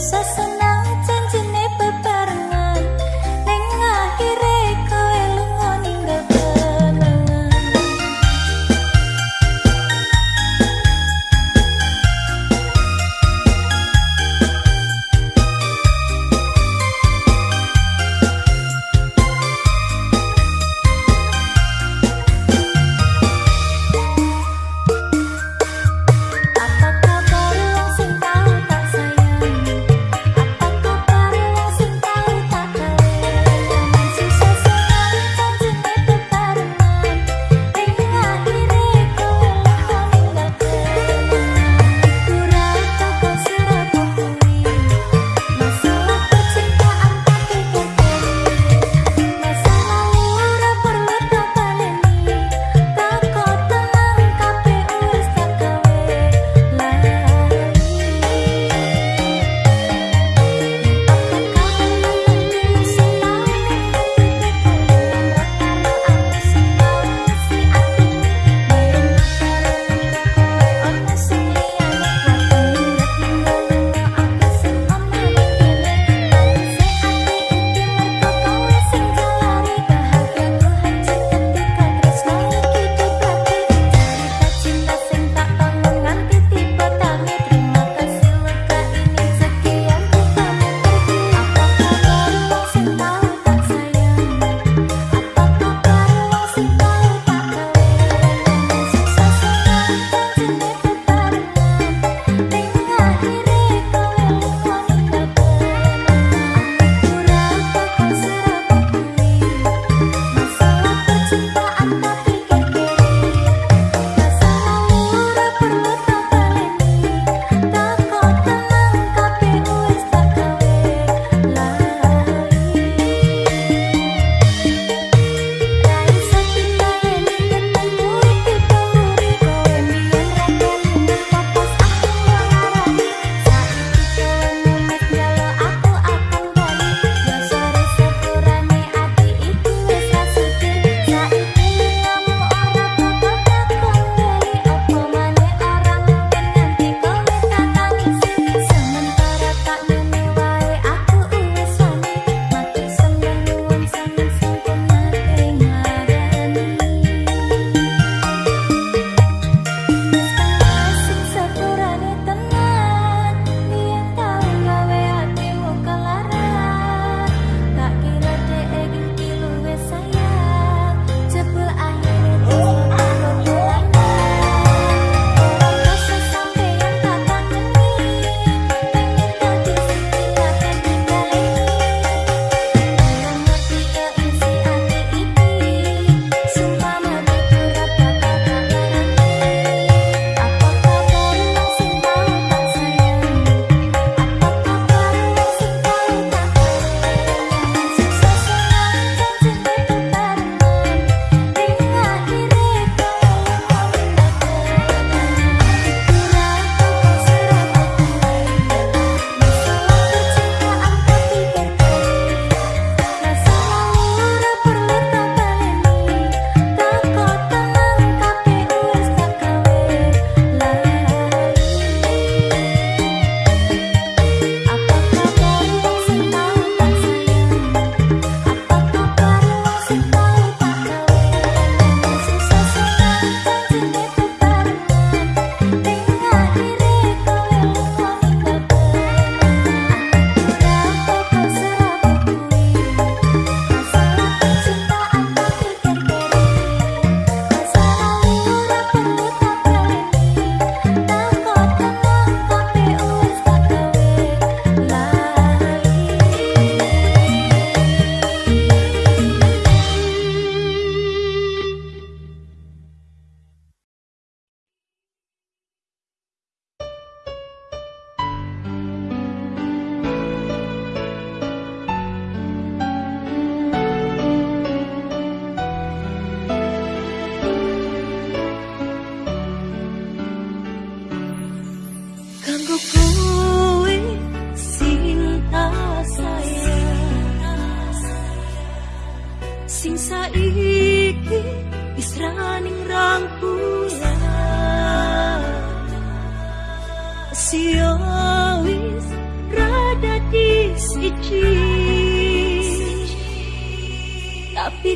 Sasana tapi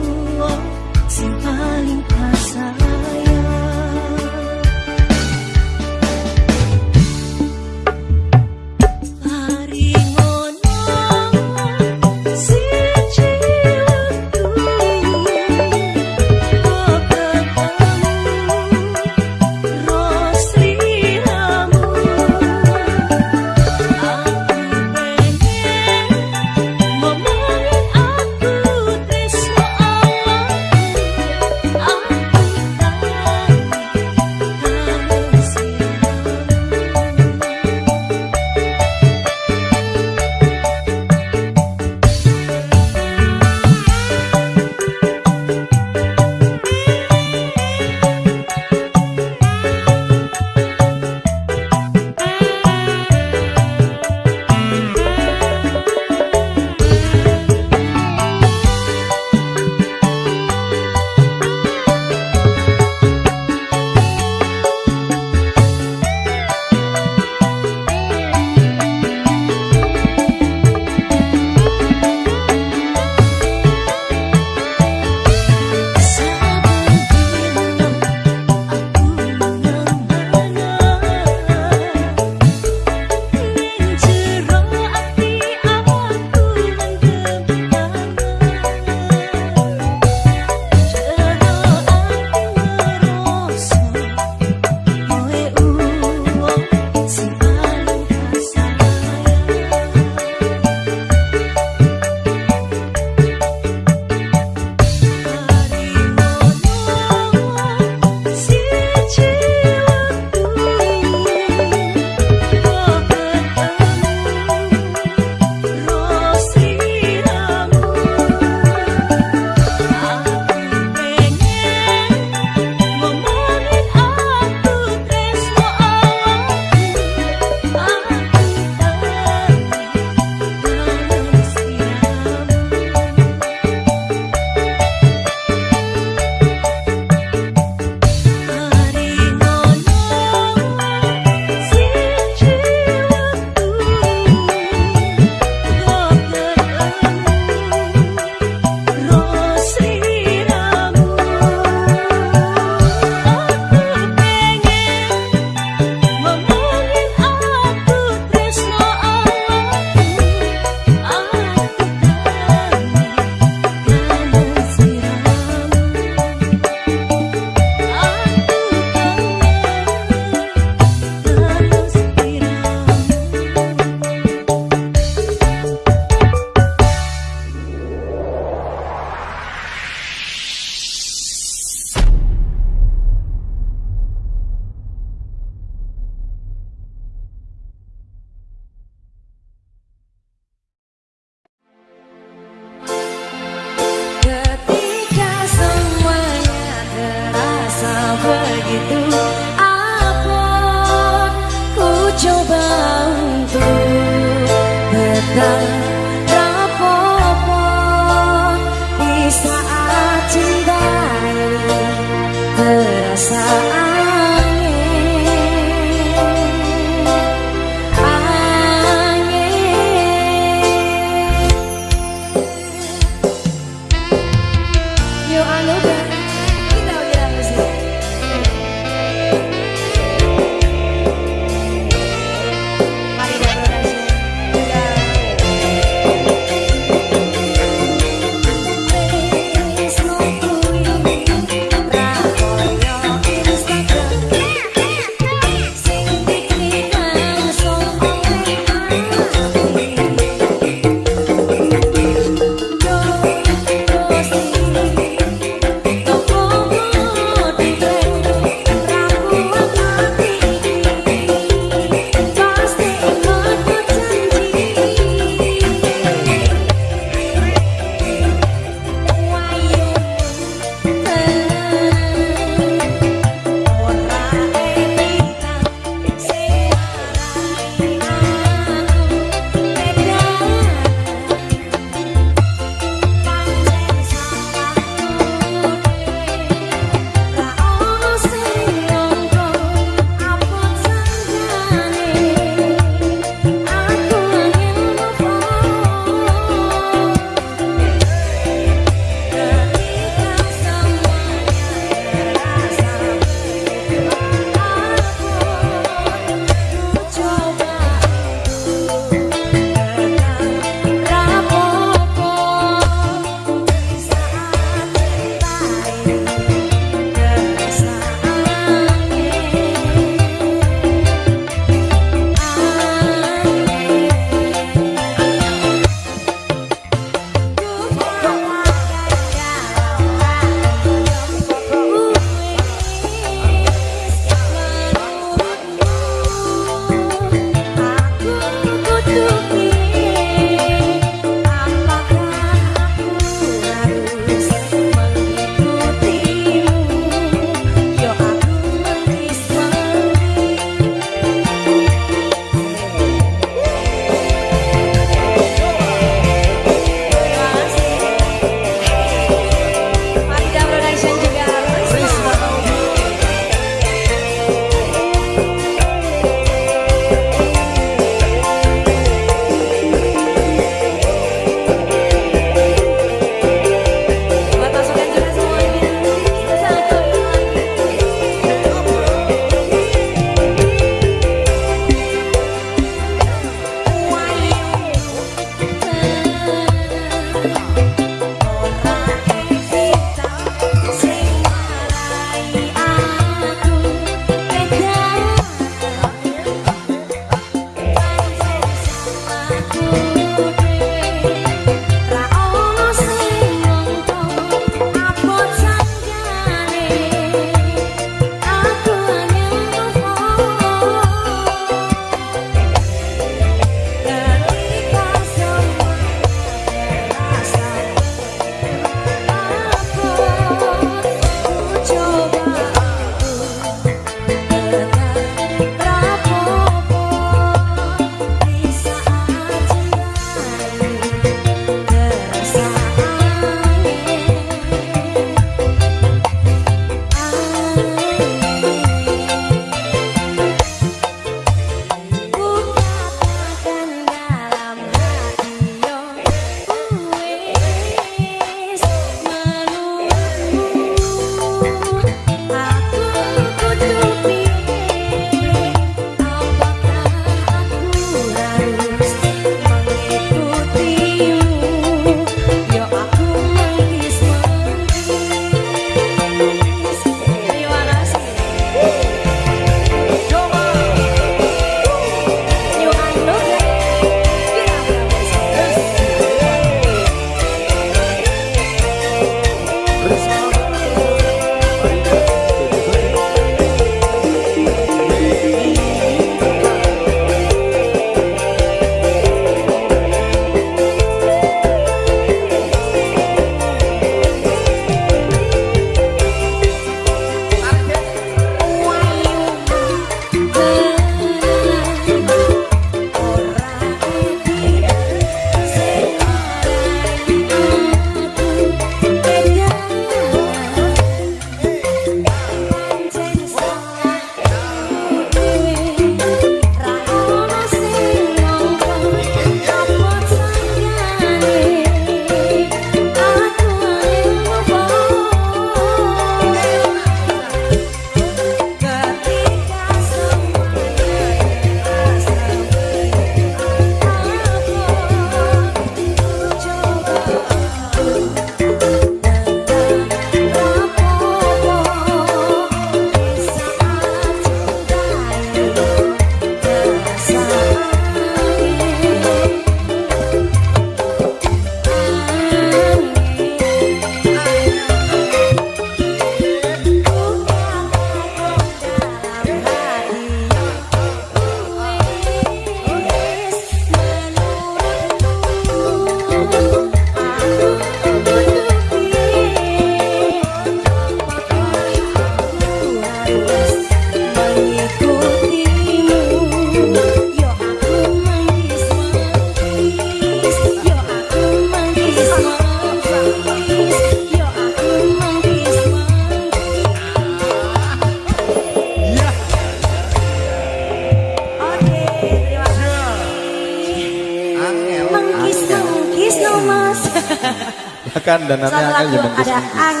tekan dan nanti akan jadi Ada angin.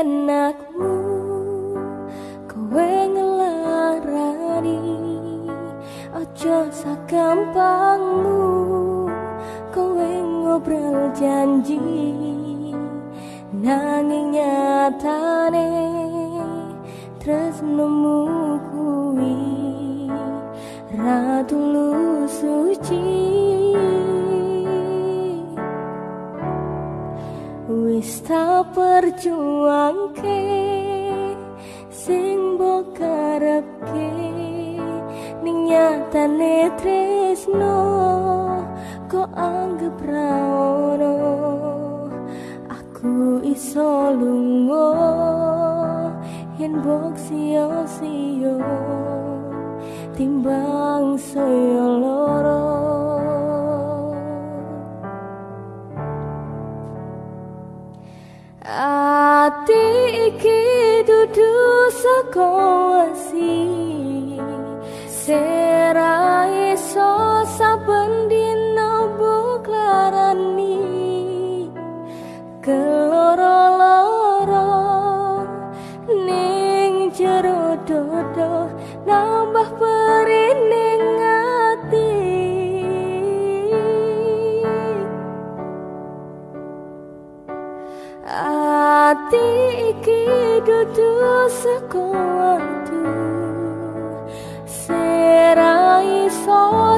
enak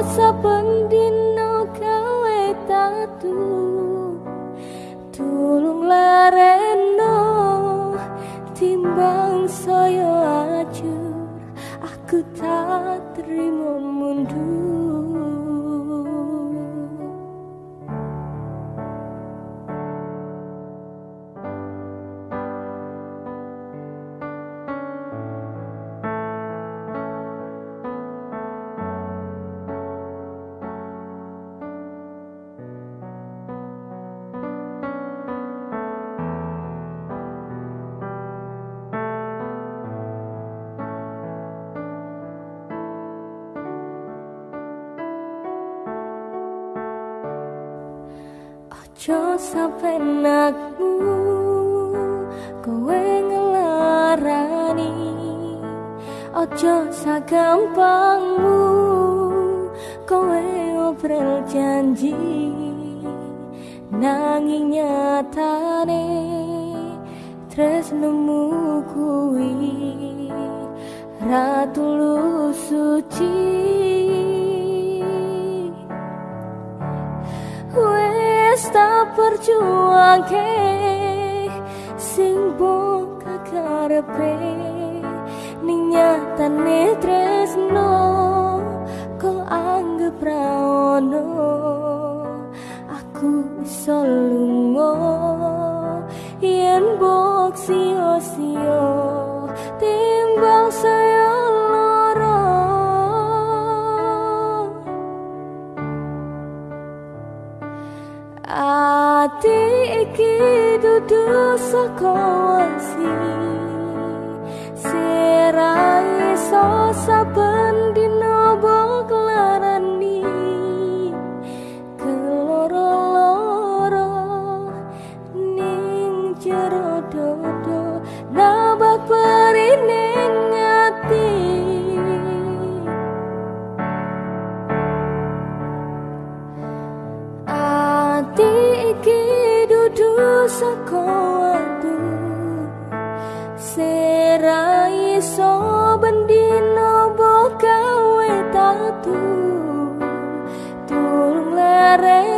sa gampangmu. Kowe oprel janji nanging nyatane tresnemu kuwi. Ratu suci wes tak perjuangke sing bongkak karepe. nyatane tresno kok anggap raono aku iso lungo yen bok sio-sio timbang saya loro ati iki dudu sakowan dosa pendidikan agarré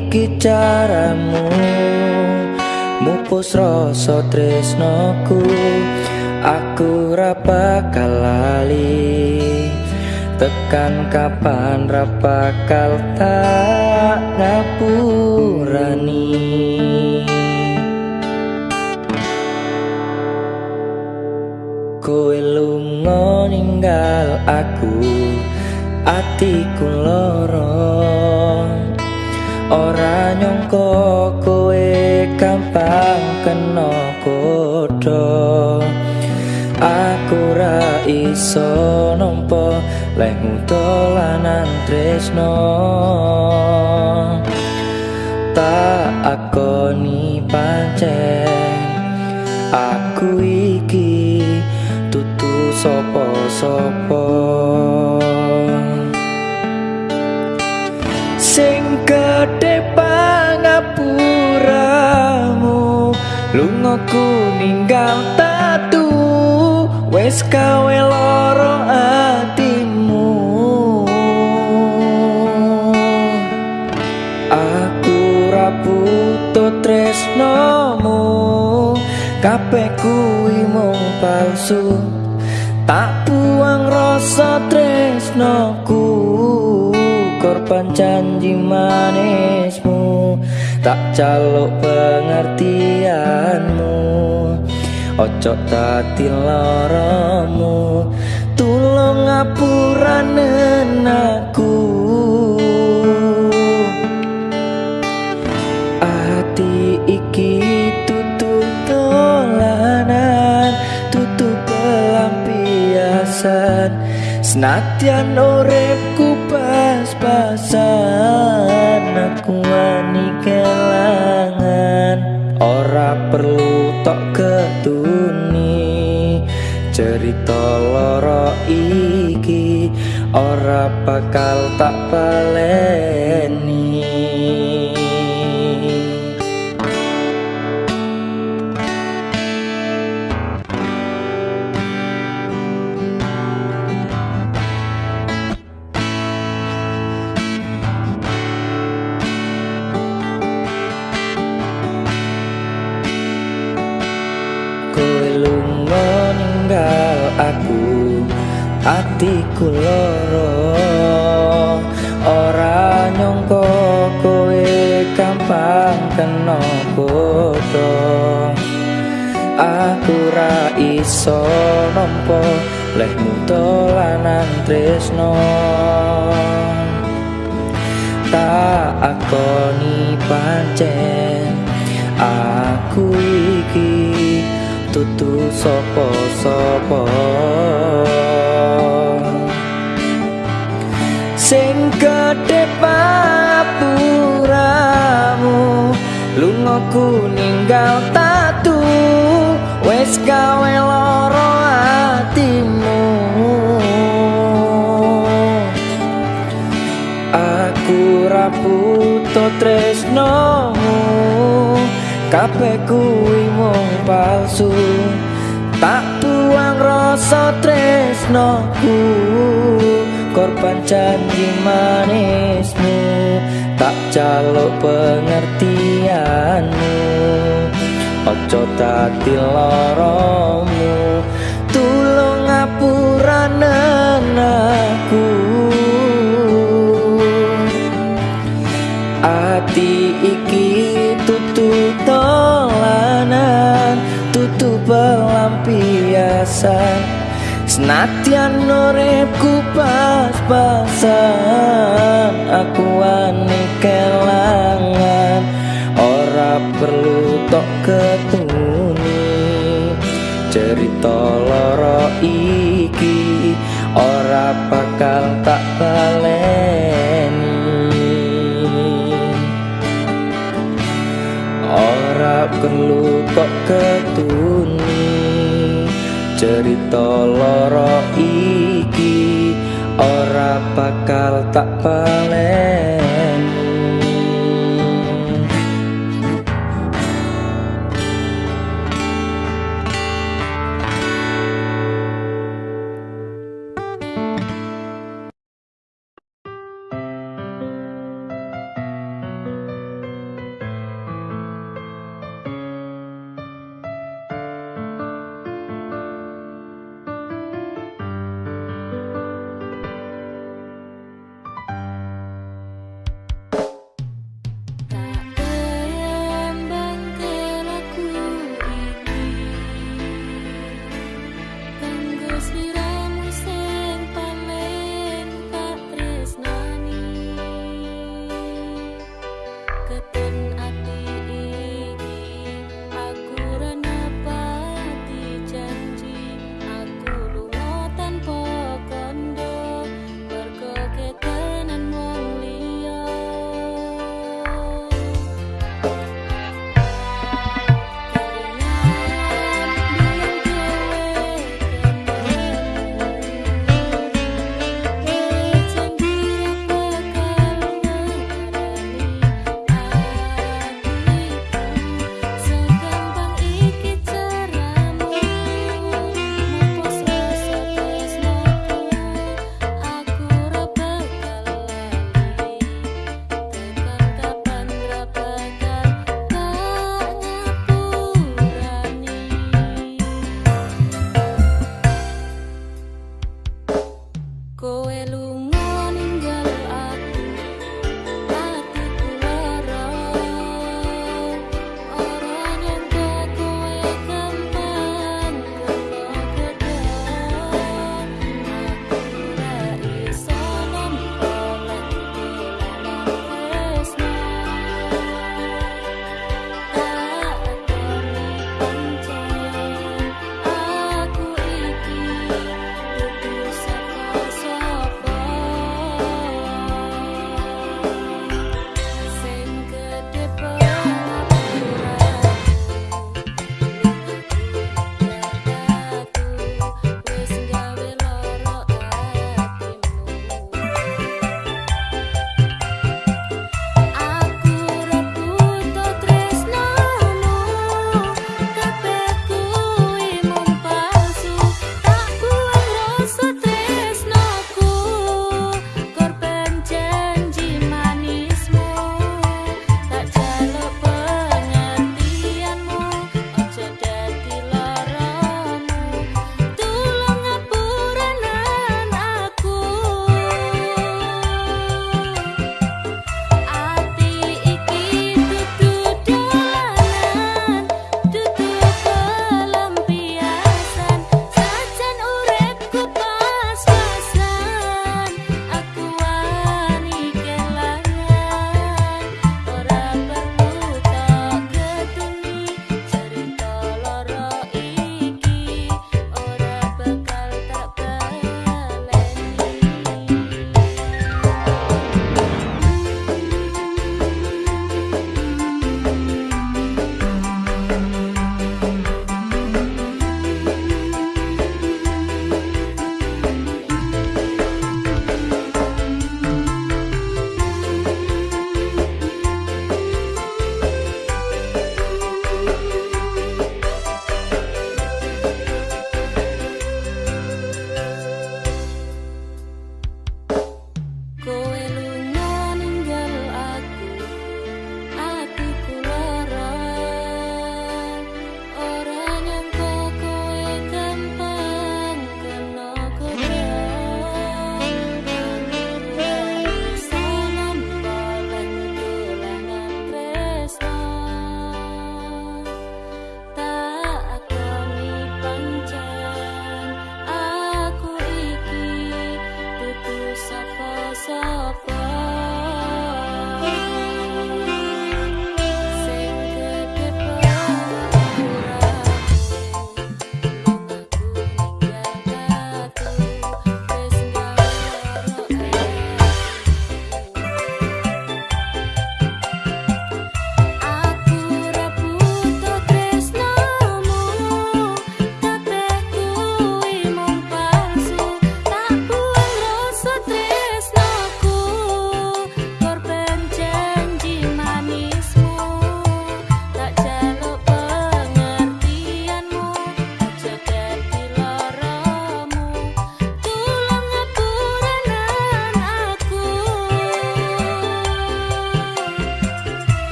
iki caramu? Mupus rasa tresnoku aku ra bakal lali. Tekan kapan ra bakal tak ngapurani? Kowe lunga ninggal aku atiku loro ora nyangka kowe gampang kena kodho aku ra iso nampa lehmu dolanan tresno. Tak akoni pancen aku iki tutu sopo-sopo sing lungaku ninggal tatu wes kawe loro atimu. Aku raputo tresnomu kabeh kuwi mung palsu. Tak buang rasa tresnoku korban janji manismu tak caluk pengertianmu. Ojo dadi loromu. Tulung ngapuranen aku ati iki tutu dolanan tutu pelampiasan. Senatian uripku pas-pasan aku wani kelangan. Ora perlu tok ketuni. Cerita loro iki ora bakal tak baleni ninggal aku atiku loro ora nyangka kowe gampang kena bodho. Aku ra iso nampa lehmu dolanan tresno. Tak akoni pancen aku iki tutu sopo-sopo sing gede papuramu lungaku ninggal tatu wes gawe loro atimu. Aku raputo tresnomu kabeh kuwi mung palsu tak buang rasa tresnoku. Korban janji manismu tak jaluk pengertianmu. Ojo dadi loromu tulung ngapuranen biasa Senatian uripku pas-pasan Aku wani kelangan. Ora perlu tok ketuni Cerita loro iki Ora bakal tak baleni. Ora perlu kok ketuni cerita loro iki ora bakal tak balen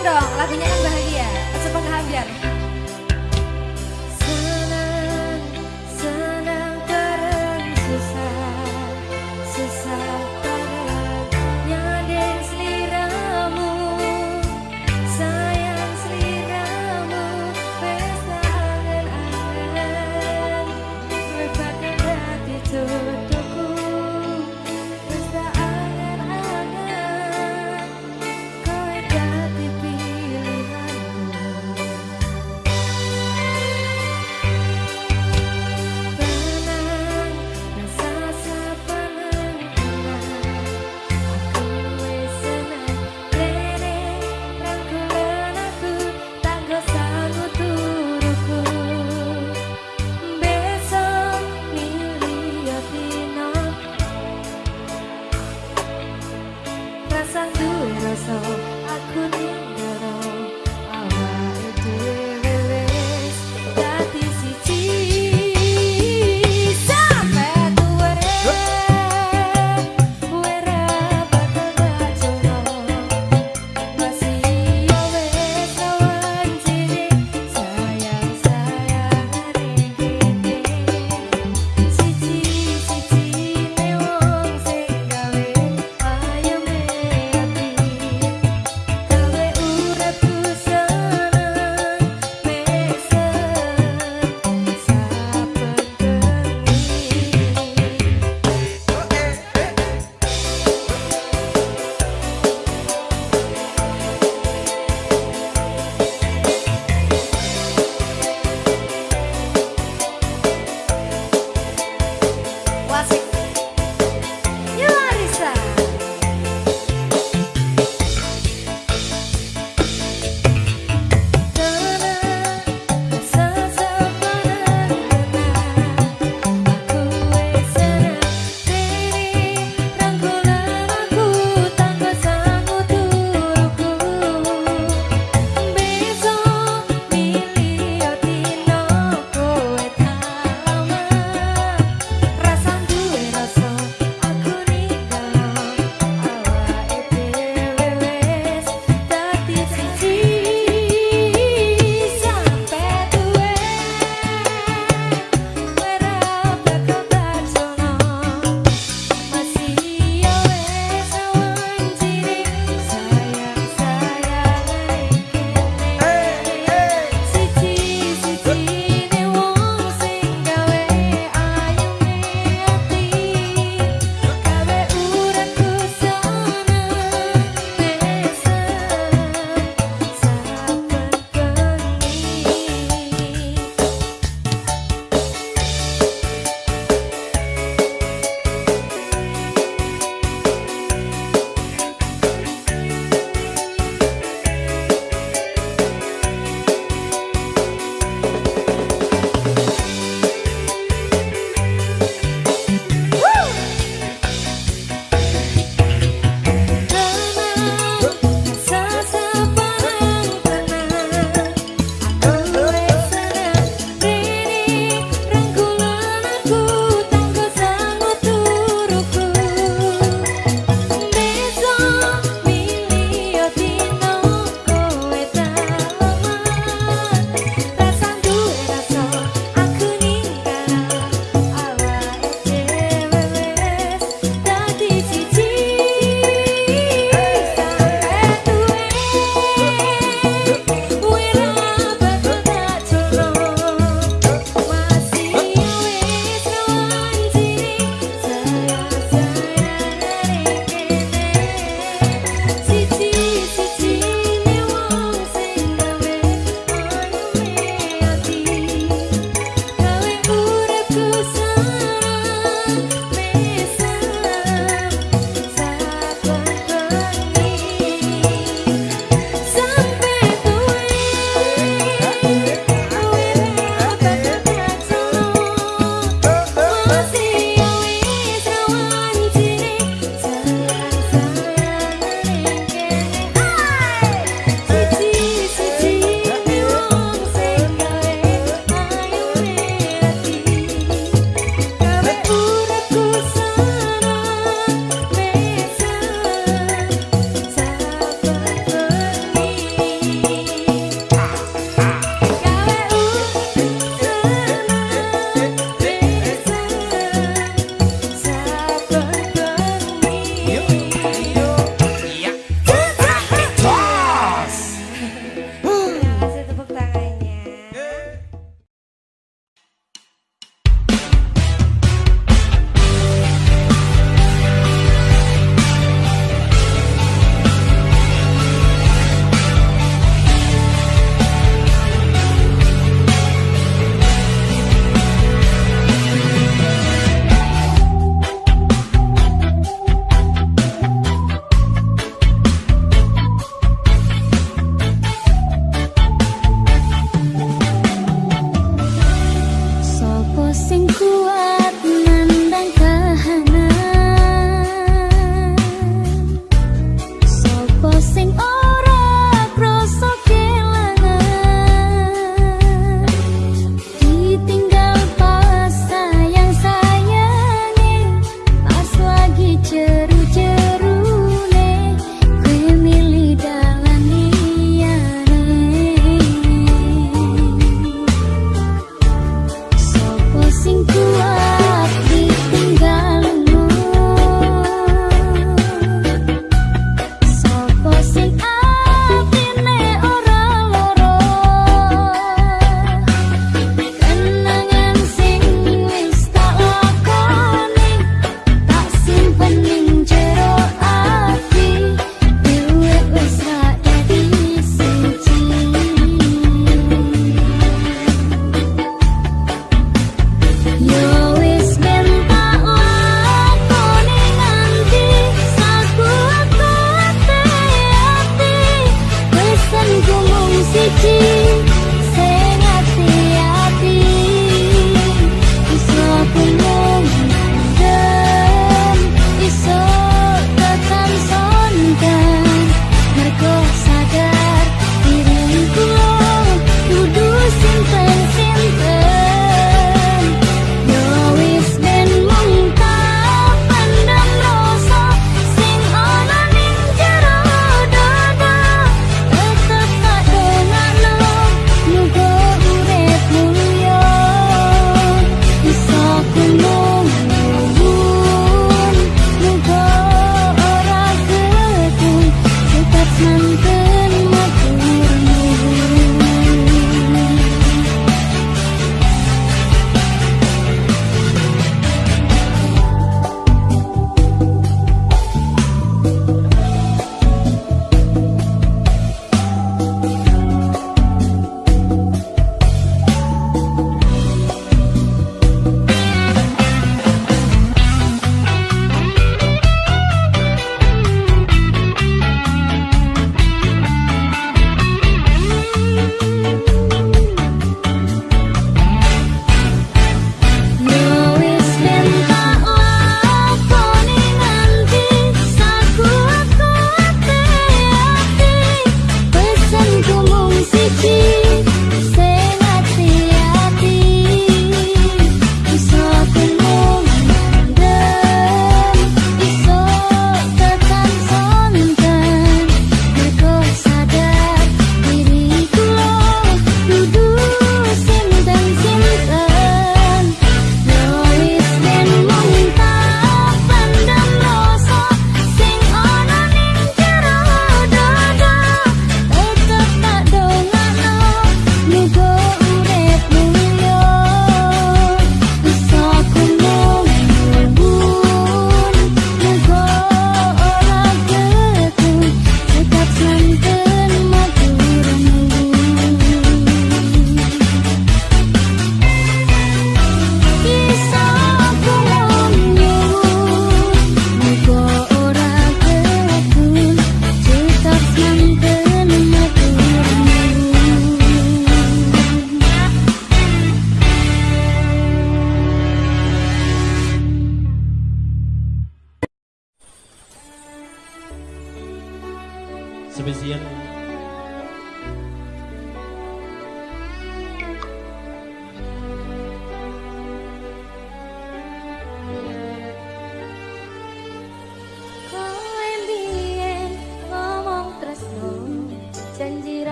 dong, lagunya yang bahagia. Cepat habiar.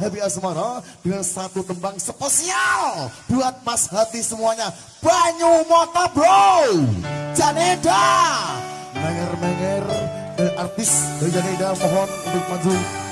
Happy Asmara dengan satu tembang spesial buat Mas Hati semuanya. Banyu Mota Bro, Janeda, Menger-menger, artis dari Janeda mohon untuk maju.